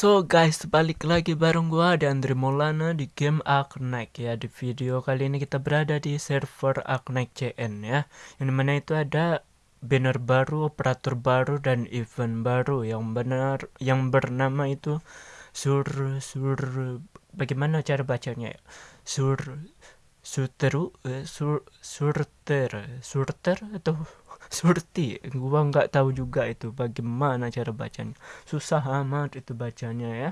So guys, balik lagi bareng gua ada Andre Maulana di game Arknight ya. Di video kali ini kita berada di server Arknight CN ya. Yang di mana itu ada banner baru, operator baru dan event baru yang benar yang bernama itu sur sur bagaimana cara bacanya ya? Sur Suteru, sur, surter, surter atau surti gua nggak tahu juga itu bagaimana cara bacanya susah amat itu bacanya ya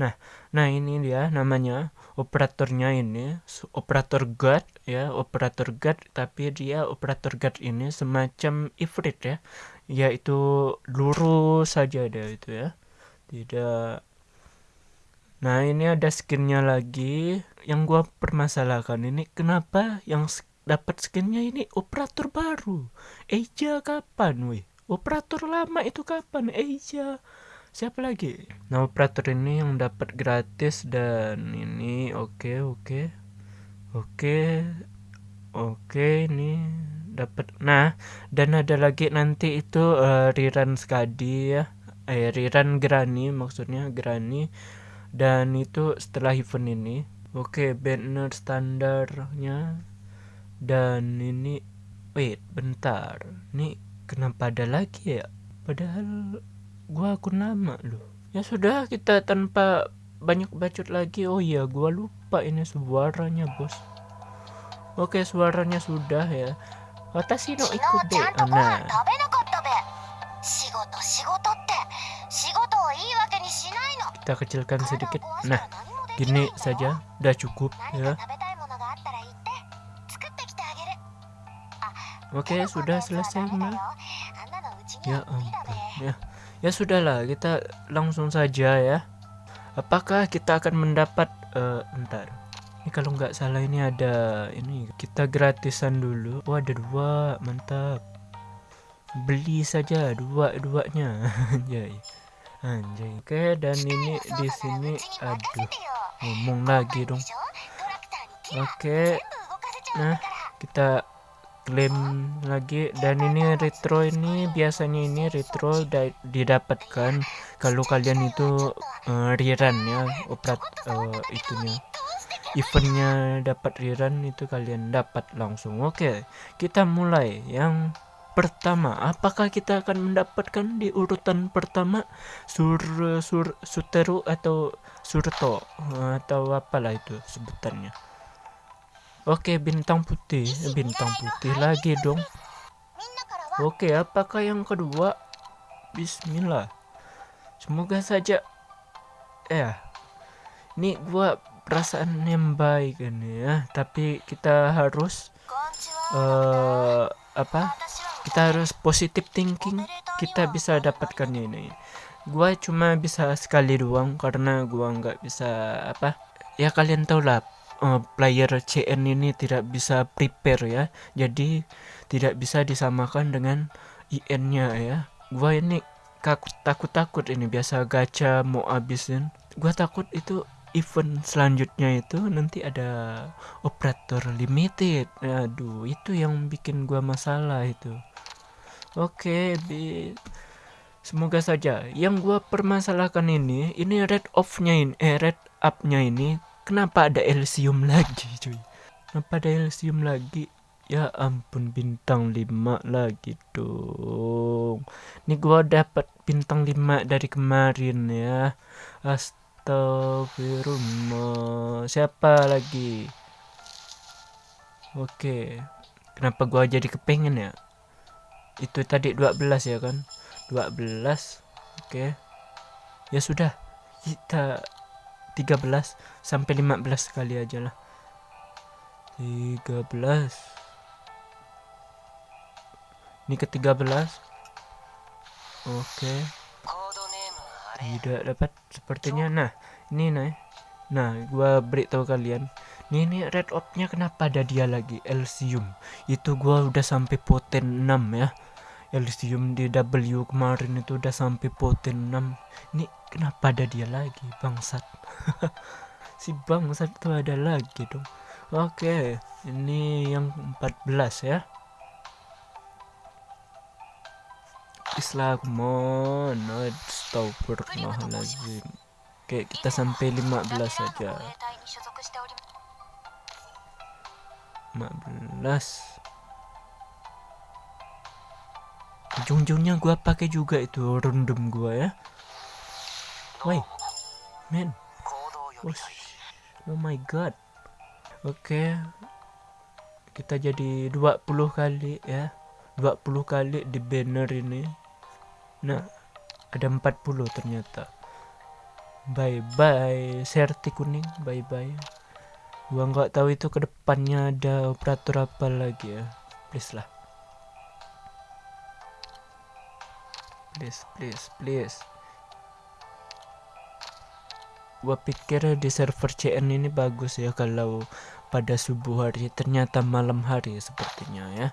nah nah ini dia namanya operatornya ini operator guard ya operator guard tapi dia operator guard ini semacam ifrit ya yaitu lurus saja dia itu ya tidak Nah ini ada skinnya lagi yang gua permasalahkan ini kenapa yang dapat skinnya ini operator baru. Eja kapan weh? Operator lama itu kapan? Eja. Siapa lagi? Nah, operator ini yang dapat gratis dan ini oke okay, oke. Okay. Oke. Okay. Oke, ini dapat. Nah, dan ada lagi nanti itu uh, Riran Skadi ya. Eh, Riran Grani maksudnya Grani dan itu setelah event ini. Oke, banner standarnya. Dan ini wait bentar. Ini kenapa ada lagi ya? Padahal gua akun nama loh. Ya sudah kita tanpa banyak bacot lagi. Oh iya gua lupa ini suaranya bos. Oke suaranya sudah ya. Watashi no ikut deh nah kita kecilkan sedikit nah gini saja udah cukup ya Oke, sudah selesai, Ma. Ya ampun. Ya. Ya sudahlah, kita langsung saja ya. Apakah kita akan mendapat uh, entar. Ini kalau nggak salah ini ada ini kita gratisan dulu. Oh, ada dua, mantap. Beli saja dua-duanya. Anjay. Anjay. Oke, dan ini di sini aduh. Ngomong lagi dong. Oke. Nah, kita klaim lagi dan ini retro ini biasanya ini retro didapatkan kalau kalian itu uh, rerun ya operat uh, itunya eventnya dapat rerun itu kalian dapat langsung oke kita mulai yang pertama apakah kita akan mendapatkan di urutan pertama sur sur suteru atau surto atau apalah itu sebutannya Oke, bintang putih. Bintang putih lagi dong. Oke, apakah yang kedua? Bismillah. Semoga saja ya. Ini gua perasaan yang baik ini ya, tapi kita harus uh, apa? Kita harus positive thinking. Kita bisa dapatkan ini. Gua cuma bisa sekali doang karena gua nggak bisa apa? Ya kalian tahu lah uh, player CN ini tidak bisa prepare ya jadi tidak bisa disamakan dengan IN-nya ya gua ini takut takut takut ini biasa gacha mau abisin gua takut itu event selanjutnya itu nanti ada operator limited aduh itu yang bikin gua masalah itu oke okay, semoga saja yang gua permasalahkan ini ini red off-nya ini eh red up-nya ini Kenapa ada Elysium lagi cuy? Kenapa ada Elysium lagi? Ya ampun bintang 5 lagi dong. Ini gua dapat bintang 5 dari kemarin ya. Astagfirullah. Siapa lagi? Oke. Kenapa gua jadi kepengen ya? Itu tadi 12 ya kan? 12. Oke. Ya sudah. Kita 13 sampai 15 kali aja lah 13 ini ke 13 oke tidak dapat sepertinya. Nah ini nah nah gua beritahu kalian. Ini, ini red opnya kenapa ada dia lagi? Elysium itu gua udah sampai poten 6 ya. Elysium di W kemarin itu udah sampai poten 6 ini kenapa ada dia lagi bangsat? Si bangsat itu ada lagi dong. Oke ini yang 14 ya Islam come Astagfirullahaladzim Oke kita sampai 15 saja. 15 ujung-ujungnya gua pakai juga itu random gua ya. Woi oh, oh my god. Oke okay. kita jadi 20 kali ya. 20 kali di banner ini nah ada 40 ternyata. Bye bye serti kuning. Bye bye. Gua nggak tahu itu ke depannya ada operator apa lagi ya. Please lah. Please please please. Gua pikir di server CN ini bagus ya kalau pada subuh hari. Ternyata malam hari sepertinya ya.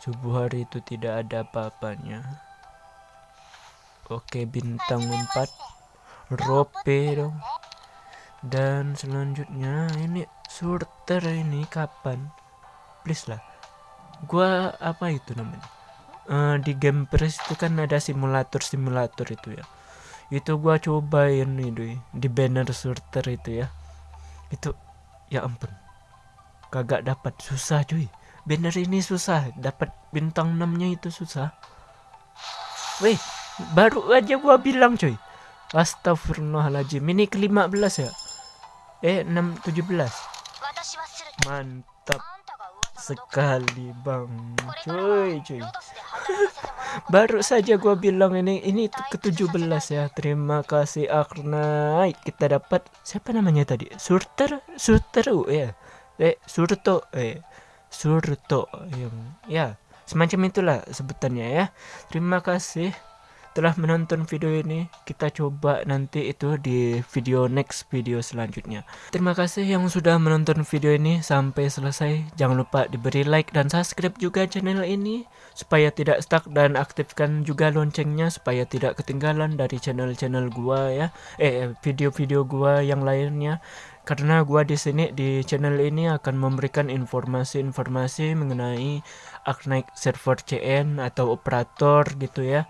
Subuh hari itu tidak ada apa-apanya oke bintang 4 rope dong. Dan selanjutnya ini surter ini kapan? Please lah. Gua apa itu namanya? Uh, di game press itu kan ada simulator simulator itu ya. Itu gua cobain ini di banner surter itu ya. Itu ya ampun. Kagak dapat. Susah cuy. Banner ini susah. Dapat bintang 6 nya itu susah. Weh baru aja gua bilang cuy Astagfirullahaladzim. Ini ke 15 ya? Eh 6 17 mantap sekali bang. Cuy cuy baru saja gua bilang ini ini ke 17 ya. Terima kasih Akna kita dapat siapa namanya tadi? Surter? Surter ya? Eh Surto eh. Surto yang ya semacam itulah sebutannya ya. Terima kasih telah menonton video ini kita coba nanti itu di video next video selanjutnya. Terima kasih yang sudah menonton video ini sampai selesai. Jangan lupa diberi like dan subscribe juga channel ini supaya tidak stuck dan aktifkan juga loncengnya supaya tidak ketinggalan dari channel-channel gua ya. Eh video-video gua yang lainnya. Karena gua di sini di channel ini akan memberikan informasi-informasi mengenai Arknight server CN atau operator gitu ya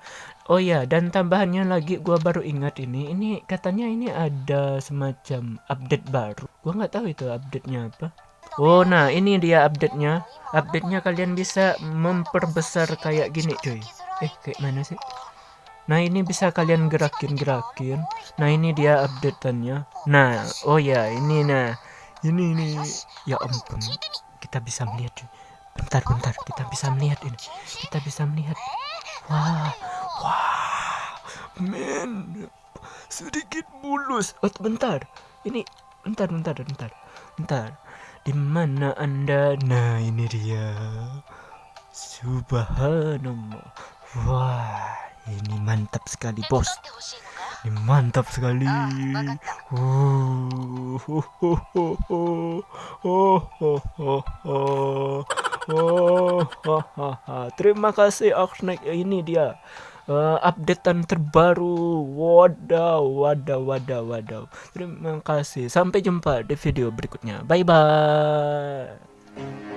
Oh ya, dan tambahannya lagi gua baru ingat ini, ini katanya ini ada semacam update baru. Gua nggak tahu itu update-nya apa. Oh, nah ini dia update-nya. Update-nya kalian bisa memperbesar kayak gini, cuy. Eh, kayak mana sih? Nah, ini bisa kalian gerakin-gerakin. Nah, ini dia update-annya. Nah, oh ya, ini nah. Ini ini ya ampun. Kita bisa melihat, cuy. Bentar, bentar. Kita bisa melihat ini. Kita bisa melihat. Wah, Wah, men, sedikit mulus. Oh, bentar. Ini bentar, bentar, bentar, bentar. Di mana anda? Nah, ini dia. Subhanallah. Wah, ini mantap sekali, bos. Ini mantap sekali. Oh, oh, oh, oh, oh, oh, oh, oh, oh. Terima kasih Oxneck. Ini dia uh, updatean terbaru. Wadaw, wadaw, wadaw, wadaw. Terima kasih. Sampai jumpa di video berikutnya. Bye bye.